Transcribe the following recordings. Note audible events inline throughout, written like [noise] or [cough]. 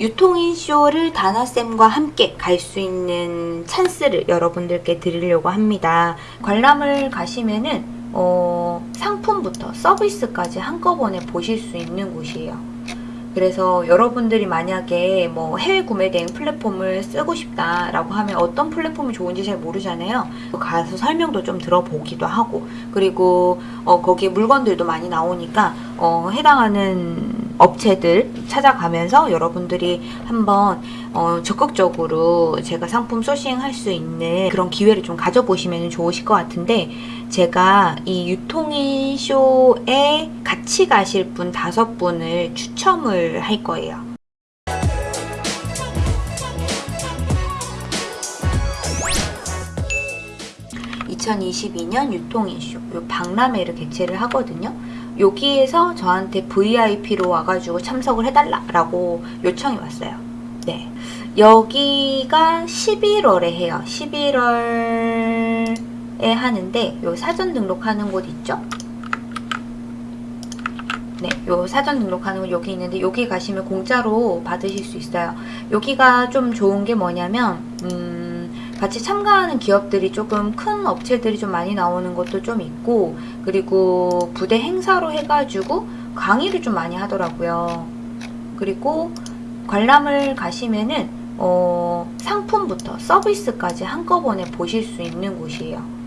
유통인 쇼를 다나쌤과 함께 갈 수 있는 찬스를 여러분들께 드리려고 합니다. 관람을 가시면은 어, 상품부터 서비스까지 한꺼번에 보실 수 있는 곳이에요. 그래서 여러분들이 만약에 뭐 해외 구매 대행 플랫폼을 쓰고 싶다라고 하면 어떤 플랫폼이 좋은지 잘 모르잖아요. 가서 설명도 좀 들어보기도 하고 그리고 어, 거기에 물건들도 많이 나오니까 어, 해당하는 업체들 찾아가면서 여러분들이 한번 어, 적극적으로 제가 상품 소싱할 수 있는 그런 기회를 좀 가져보시면 좋으실 것 같은데 제가 이 유통인 쇼에 같이 가실 분 다섯 분을 추첨을 할 거예요. (2022년) 유통인쇼 요 박람회를 개최를 하거든요 여기에서 저한테 VIP로 와가지고 참석을 해달라고 요청이 왔어요. 네. 여기가 11월에 해요. 11월에 하는데 요 사전 등록하는 곳 있죠? 네, 요 사전 등록하는 곳 여기 있는데 여기 가시면 공짜로 받으실 수 있어요. 여기가 좀 좋은 게 뭐냐면 음, 같이 참가하는 기업들이 조금 큰 업체들이 좀 많이 나오는 것도 좀 있고 그리고 부대 행사로 해가지고 강의를 좀 많이 하더라고요. 그리고 관람을 가시면은 어, 상품부터 서비스까지 한꺼번에 보실 수 있는 곳이에요.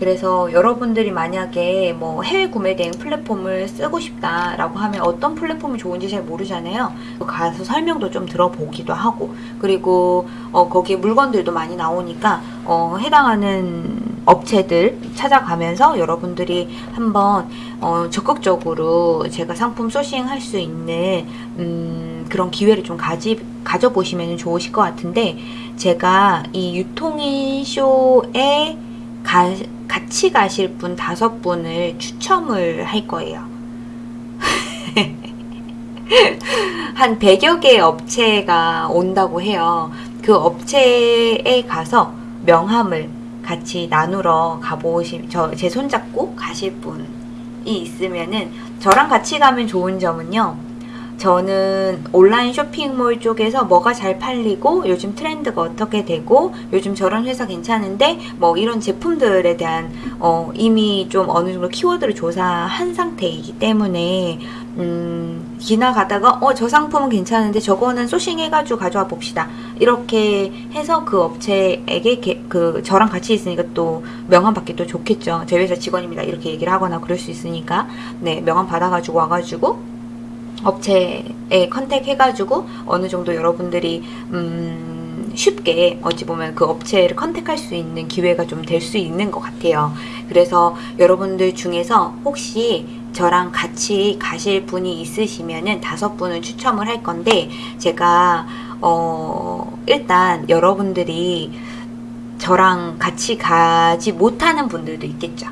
그래서 여러분들이 만약에 뭐 해외 구매 대행 플랫폼을 쓰고 싶다라고 하면 어떤 플랫폼이 좋은지 잘 모르잖아요. 가서 설명도 좀 들어보기도 하고 그리고 어, 거기에 물건들도 많이 나오니까 어, 해당하는 업체들 찾아가면서 여러분들이 한번 어, 적극적으로 제가 상품 소싱할 수 있는 음, 그런 기회를 좀 가지, 가져보시면 좋으실 것 같은데 제가 이 유통인 쇼에 가, 같이 가실 분 다섯 분을 추첨을 할 거예요. [laughs] 한 100여 개의 업체가 온다고 해요. 그 업체에 가서 명함을 같이 나누러 가보시, 저, 제 손잡고 가실 분이 있으면은 저랑 같이 가면 좋은 점은요. 저는 온라인 쇼핑몰 쪽에서 뭐가 잘 팔리고 요즘 트렌드가 어떻게 되고 요즘 저런 회사 괜찮은데 뭐 이런 제품들에 대한 어 이미 좀 어느 정도 키워드를 조사한 상태이기 때문에 음 지나가다가 어 저 상품은 괜찮은데 저거는 소싱해가지고 가져와 봅시다. 이렇게 해서 그 업체에게 게, 그 저랑 같이 있으니까 또 명함 받기 또 좋겠죠. 제 회사 직원입니다. 이렇게 얘기를 하거나 그럴 수 있으니까. 네 명함 받아가지고 와가지고 업체에 컨택 해가지고 어느 정도 여러분들이 음 쉽게 어찌 보면 그 업체를 컨택할 수 있는 기회가 좀 될 수 있는 것 같아요. 그래서 여러분들 중에서 혹시 저랑 같이 가실 분이 있으시면은 다섯 분을 추첨을 할 건데 제가 어 일단 여러분들이 저랑 같이 가지 못하는 분들도 있겠죠.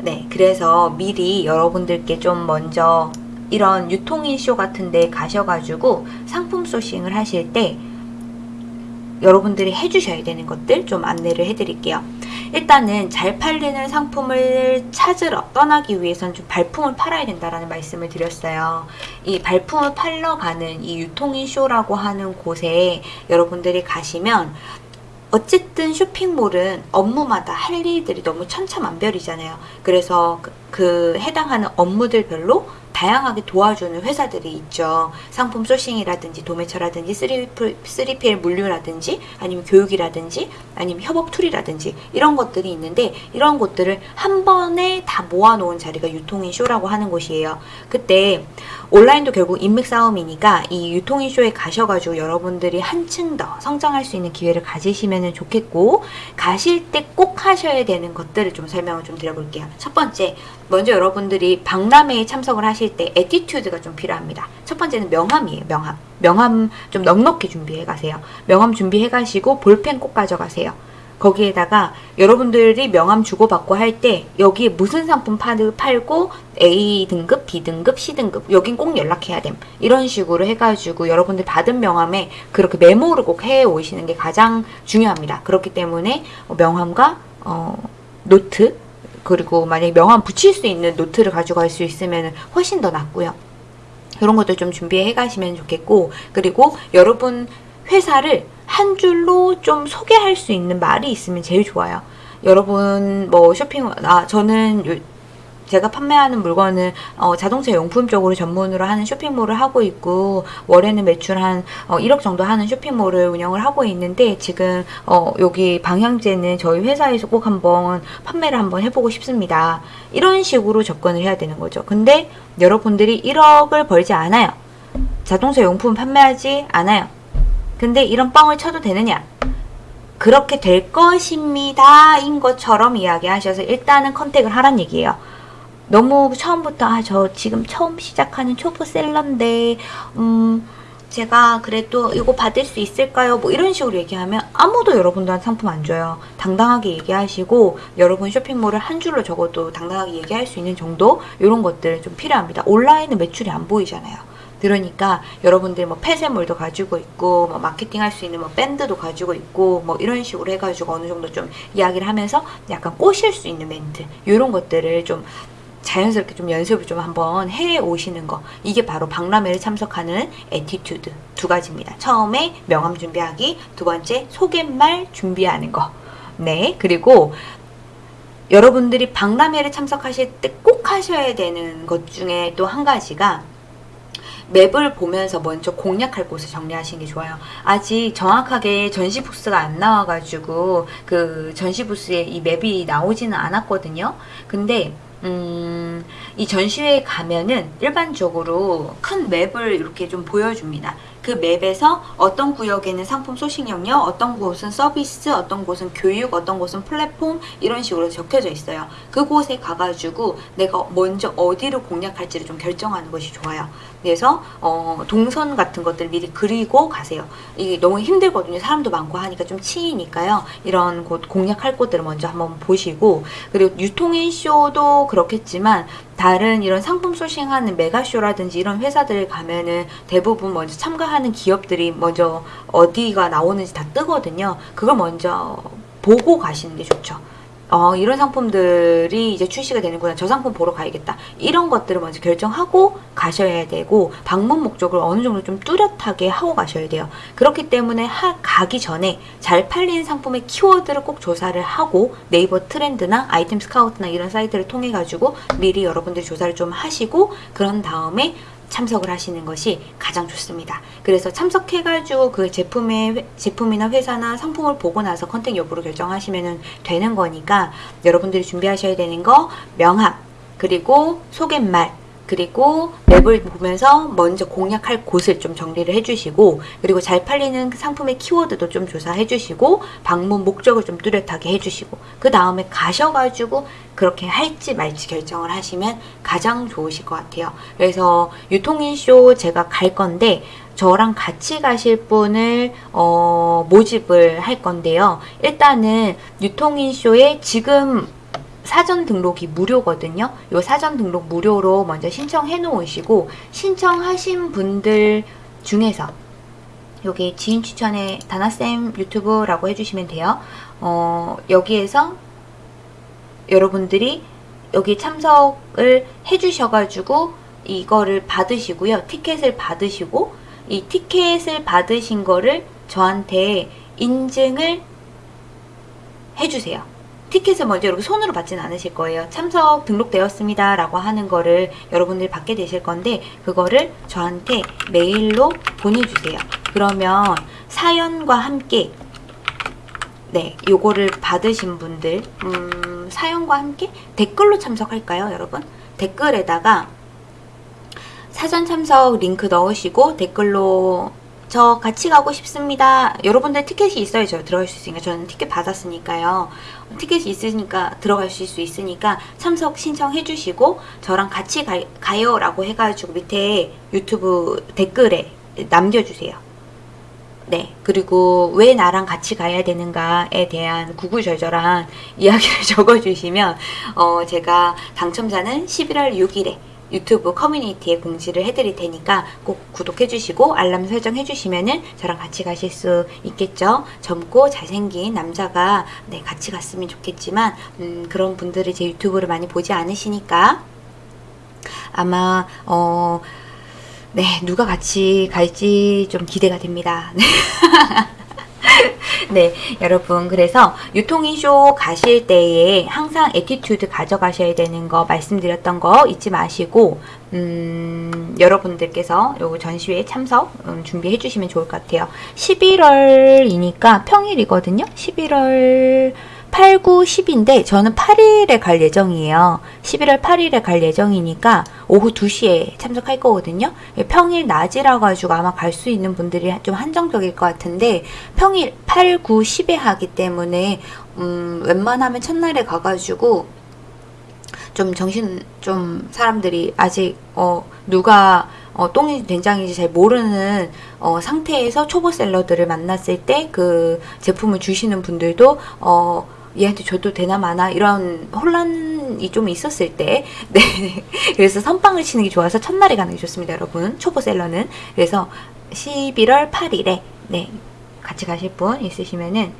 네, 그래서 미리 여러분들께 좀 먼저 이런 유통인 쇼 같은 데 가셔가지고 상품 소싱을 하실 때 여러분들이 해주셔야 되는 것들 좀 안내를 해드릴게요. 일단은 잘 팔리는 상품을 찾으러 떠나기 위해선 좀 발품을 팔아야 된다라는 말씀을 드렸어요. 이 발품을 팔러 가는 이 유통인 쇼라고 하는 곳에 여러분들이 가시면 어쨌든 쇼핑몰은 업무마다 할 일들이 너무 천차만별이잖아요. 그래서 그, 그 해당하는 업무들별로 다양하게 도와주는 회사들이 있죠. 상품 sourcing이라든지 도매처라든지 3PL 물류라든지 아니면 교육이라든지 아니면 협업 tool이라든지 이런 것들이 있는데 이런 것들을 한 번에 다 모아놓은 자리가 유통인 쇼라고 하는 곳이에요. 그때 온라인도 결국 인맥 싸움이니까 이 유통인 쇼에 가셔가지고 여러분들이 한층 더 성장할 수 있는 기회를 가지시면 좋겠고 가실 때 꼭 하셔야 되는 것들을 좀 설명을 좀 드려볼게요. 첫 번째 먼저 여러분들이 박람회에 참석을 하실 때 attitude가 좀 필요합니다. 첫 번째는 명함이에요. 명함. 명함 좀 넉넉히 준비해 가세요. 명함 준비해 가시고 볼펜 꼭 가져가세요. 거기에다가 여러분들이 명함 주고받고 할 때 여기에 무슨 상품 팔고 A 등급, B 등급, C 등급 여긴 꼭 연락해야 됨 이런 식으로 해가지고 여러분들 받은 명함에 그렇게 메모를 꼭 해 오시는 게 가장 중요합니다 그렇기 때문에 명함과 어, 노트 그리고 만약에 명함 붙일 수 있는 노트를 가져갈 수 있으면 훨씬 더 낫고요 이런 것도 좀 준비해 가시면 좋겠고 그리고 여러분 회사를 한 줄로 좀 소개할 수 있는 말이 있으면 제일 좋아요. 여러분 뭐 쇼핑 아 저는 요, 제가 판매하는 물건은 어, 자동차 용품 쪽으로 전문으로 하는 쇼핑몰을 하고 있고 월에는 매출 한 어, 1억 정도 하는 쇼핑몰을 운영을 하고 있는데 지금 어, 여기 방향제는 저희 회사에서 꼭 한번 판매를 한번 해보고 싶습니다. 이런 식으로 접근을 해야 되는 거죠. 근데 여러분들이 1억을 벌지 않아요. 자동차 용품 판매하지 않아요. 근데 이런 뻥을 쳐도 되느냐? 그렇게 될 것입니다. 인 것처럼 이야기하셔서 일단은 컨택을 하란 얘기예요. 너무 처음부터 아 저 지금 처음 시작하는 초보 셀러인데 음 제가 그래도 이거 받을 수 있을까요? 뭐 이런 식으로 얘기하면 아무도 여러분들한테 상품 안 줘요. 당당하게 얘기하시고 여러분 쇼핑몰을 한 줄로 적어도 당당하게 얘기할 수 있는 정도 이런 것들 좀 필요합니다. 온라인은 매출이 안 보이잖아요. 그러니까 여러분들 뭐 폐쇄몰도 가지고 있고 뭐 마케팅 할 수 있는 뭐 밴드도 가지고 있고 뭐 이런 식으로 해가지고 어느 정도 좀 이야기를 하면서 약간 꼬실 수 있는 멘트 이런 것들을 좀 자연스럽게 좀 연습을 좀 한번 해 오시는 거 이게 바로 박람회를 참석하는 attitude 두 가지입니다. 처음에 명함 준비하기 두 번째 소개말 준비하는 거 네, 그리고 여러분들이 박람회를 참석하실 때 꼭 하셔야 되는 것 중에 또 한 가지가 맵을 보면서 먼저 공략할 곳을 정리하시는 게 좋아요. 아직 정확하게 전시 부스가 안 나와가지고 그 전시 부스에 이 맵이 나오지는 않았거든요. 근데 음, 이 전시회에 가면은 일반적으로 큰 맵을 이렇게 좀 보여줍니다. 그 맵에서 어떤 구역에는 상품 소식 영역, 어떤 곳은 서비스, 어떤 곳은 교육, 어떤 곳은 플랫폼 이런 식으로 적혀져 있어요. 그곳에 가가지고 내가 먼저 어디를 공략할지를 좀 결정하는 것이 좋아요. 그래서 어, 동선 같은 것들 미리 그리고 가세요. 이게 너무 힘들거든요. 사람도 많고 하니까 좀 치이니까요. 이런 곳 공략할 곳들을 먼저 한번 보시고 그리고 유통인 쇼도 그렇겠지만 다른 이런 상품 소싱하는 메가쇼라든지 이런 회사들 가면은 대부분 먼저 참가하는 기업들이 먼저 어디가 나오는지 다 뜨거든요. 그걸 먼저 보고 가시는 게 좋죠. 어, 이런 상품들이 이제 출시가 되는구나. 저 상품 보러 가야겠다. 이런 것들을 먼저 결정하고 가셔야 되고 방문 목적을 어느 정도 좀 뚜렷하게 하고 가셔야 돼요. 그렇기 때문에 하, 가기 전에 잘 팔리는 상품의 키워드를 꼭 조사를 하고 네이버 트렌드나 아이템 스카우트나 이런 사이트를 통해 가지고 미리 여러분들이 조사를 좀 하시고 그런 다음에 참석을 하시는 것이 가장 좋습니다. 그래서 참석해가지고 그 제품의 제품이나 회사나 상품을 보고 나서 contact 여부를 결정하시면 되는 거니까 여러분들이 준비하셔야 되는 거 명함 그리고 소개말 그리고 map을 보면서 먼저 공략할 곳을 좀 정리를 해주시고 그리고 잘 팔리는 상품의 키워드도 좀 조사해 주시고 방문 목적을 좀 뚜렷하게 해주시고 그 다음에 가셔가지고 그렇게 할지 말지 결정을 하시면 가장 좋으실 것 같아요. 그래서 유통인쇼 제가 갈 건데 저랑 같이 가실 분을 어, 모집을 할 건데요. 일단은 유통인쇼에 지금 사전 등록이 무료거든요. 이 사전 등록 무료로 먼저 신청해 놓으시고 신청하신 분들 중에서 여기 지인 추천에 다나쌤 유튜브라고 해주시면 돼요. 어, 여기에서 여러분들이 여기 참석을 해주셔가지고 이거를 받으시고요. 티켓을 받으시고 이 티켓을 받으신 거를 저한테 인증을 해주세요. 티켓을 먼저 이렇게 손으로 받지는 않으실 거예요. 참석 등록되었습니다. 라고 하는 거를 여러분들이 받게 되실 건데 그거를 저한테 메일로 보내주세요. 그러면 사연과 함께 네, 요거를 받으신 분들 음, 사연과 함께 댓글로 참석할까요, 여러분? 댓글에다가 사전 참석 링크 넣으시고 댓글로 저 같이 가고 싶습니다. 여러분들 티켓이 있어야 저 들어갈 수 있으니까 저는 티켓 받았으니까요. 티켓이 있으니까 들어가실 수 있으니까 참석 신청해 주시고 저랑 같이 가, 가요 라고 해가지고 밑에 유튜브 댓글에 남겨주세요. 네. 그리고 왜 나랑 같이 가야 되는가에 대한 구구절절한 [laughs] 이야기를 적어주시면 어, 제가 당첨자는 11월 6일에 유튜브 커뮤니티에 공지를 해드릴 테니까 꼭 구독해주시고 알람 설정해주시면 은 저랑 같이 가실 수 있겠죠. 젊고 잘생긴 남자가 네 같이 갔으면 좋겠지만 음, 그런 분들이 제 유튜브를 많이 보지 않으시니까 아마 어 네, 누가 같이 갈지 좀 기대가 됩니다. [laughs] 네, 여러분. 그래서 유통인쇼 가실 때에 항상 attitude 가져가셔야 되는 거 말씀드렸던 거 잊지 마시고, 음, 여러분들께서 요 전시회에 참석 음, 준비해 주시면 좋을 것 같아요. 11월이니까 평일이거든요. 11월 8, 9, 10인데 저는 8일에 갈 예정이에요. 11월 8일에 갈 예정이니까 오후 2시에 참석할 거거든요. 평일 낮이라 가지고 아마 갈 수 있는 분들이 좀 한정적일 것 같은데 평일 8, 9, 10에 하기 때문에 음, 웬만하면 첫날에 가가지고 좀 정신 좀 사람들이 아직 어 누가 어, 똥인지 된장인지 잘 모르는 어, 상태에서 초보 셀러들을 만났을 때 그 제품을 주시는 분들도 어, 얘한테 줘도 되나 마나 이런 혼란 이 좀 있었을 때 [laughs] 네. 그래서 선빵을 치는 게 좋아서 첫날에 가는 게 좋습니다 여러분. 초보 셀러는. 그래서 11월 8일에 네. 같이 가실 분 있으시면은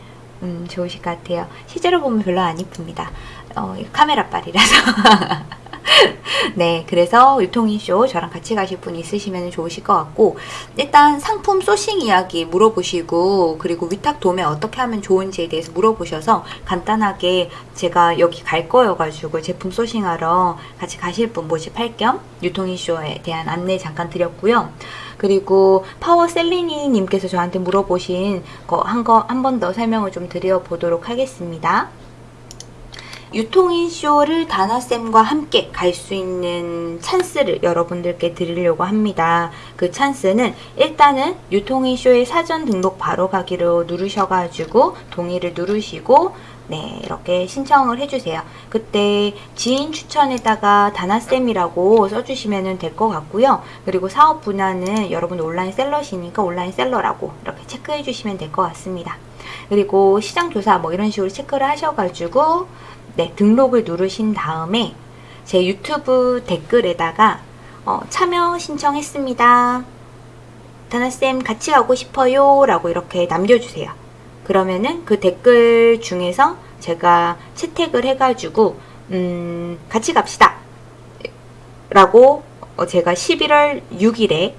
음, 좋으실 것 같아요. 실제로 보면 별로 안 이쁩니다. 어, 카메라 빨이라서 [laughs] [laughs] 네, 그래서 유통인쇼 저랑 같이 가실 분 있으시면 좋으실 것 같고 일단 상품 소싱 이야기 물어보시고 그리고 위탁 도매 어떻게 하면 좋은지에 대해서 물어보셔서 간단하게 제가 여기 갈 거여가지고 제품 소싱하러 같이 가실 분 모집할 겸 유통인쇼에 대한 안내 잠깐 드렸고요. 그리고 파워 셀리니 님께서 저한테 물어보신 거 한 거 한 번 더 설명을 좀 드려 보도록 하겠습니다. 유통인 쇼를 다나쌤과 함께 갈 수 있는 찬스를 여러분들께 드리려고 합니다. 그 찬스는 일단은 유통인 쇼의 사전 등록 바로 가기로 누르셔가지고 동의를 누르시고 네 이렇게 신청을 해주세요. 그때 지인 추천에다가 다나쌤이라고 써주시면 될 것 같고요. 그리고 사업 분야는 여러분 온라인 seller시니까 온라인 seller라고 이렇게 체크해 주시면 될 것 같습니다. 그리고 시장 조사 뭐 이런 식으로 체크를 하셔가지고 네, 등록을 누르신 다음에 제 유튜브 댓글에다가 어, 참여 신청했습니다. 다나쌤 같이 가고 싶어요 라고 이렇게 남겨주세요. 그러면은 그 댓글 중에서 제가 채택을 해가지고 음, 같이 갑시다 라고 어, 제가 11월 6일에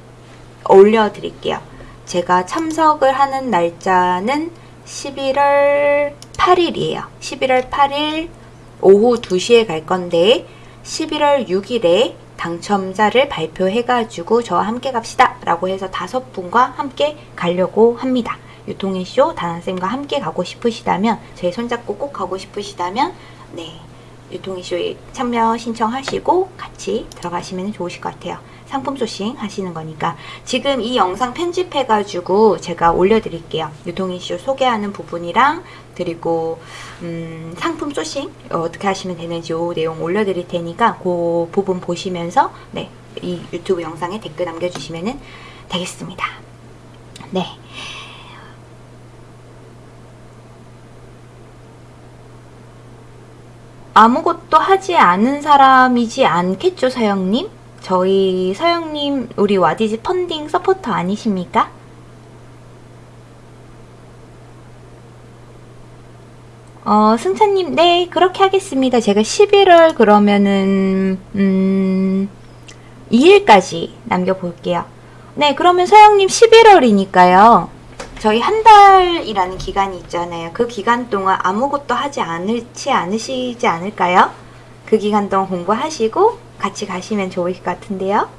올려드릴게요. 제가 참석을 하는 날짜는 11월 8일이에요. 11월 8일 오후 2시에 갈 건데 11월 6일에 당첨자를 발표해가지고 저와 함께 갑시다 라고 해서 다섯 분과 함께 가려고 합니다. 유통인쇼 다나쌤과 함께 가고 싶으시다면 저희 손잡고 꼭 가고 싶으시다면 네 유통인쇼에 참여 신청하시고 같이 들어가시면 좋으실 것 같아요. 상품 소싱 하시는 거니까 지금 이 영상 편집해가지고 제가 올려드릴게요. 유통 이슈 소개하는 부분이랑 그리고 음, 상품 소싱 어떻게 하시면 되는지 이 내용 올려드릴 테니까 그 부분 보시면서 네, 이 유튜브 영상에 댓글 남겨주시면 되겠습니다. 네. 아무것도 하지 않은 사람이지 않겠죠, 사영님? 저희 서영님 우리 와디즈 펀딩 서포터 아니십니까? 어, 승찬님, 네, 그렇게 하겠습니다. 제가 11월 그러면은, 음, 2일까지 남겨볼게요. 네, 그러면 서영님 11월이니까요. 저희 한 달이라는 기간이 있잖아요. 그 기간 동안 아무것도 하지 않을지 않으시지 않을까요? 그 기간 동안 공부하시고 같이 가시면 좋을 것 같은데요.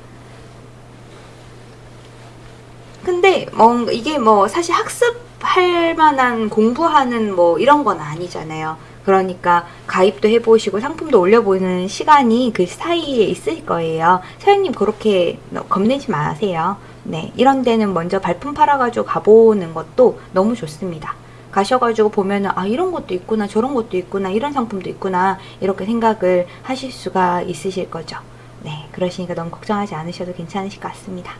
근데 뭐 이게 뭐 사실 학습할 만한 공부하는 뭐 이런 건 아니잖아요. 그러니까 가입도 해보시고 상품도 올려보는 시간이 그 사이에 있을 거예요. 사장님 그렇게 겁내지 마세요. 네, 이런 데는 먼저 발품 팔아가지고 가보는 것도 너무 좋습니다. 가셔가지고 보면은 아 이런 것도 있구나 저런 것도 있구나 이런 상품도 있구나 이렇게 생각을 하실 수가 있으실 거죠. 네 그러시니까 너무 걱정하지 않으셔도 괜찮으실 것 같습니다.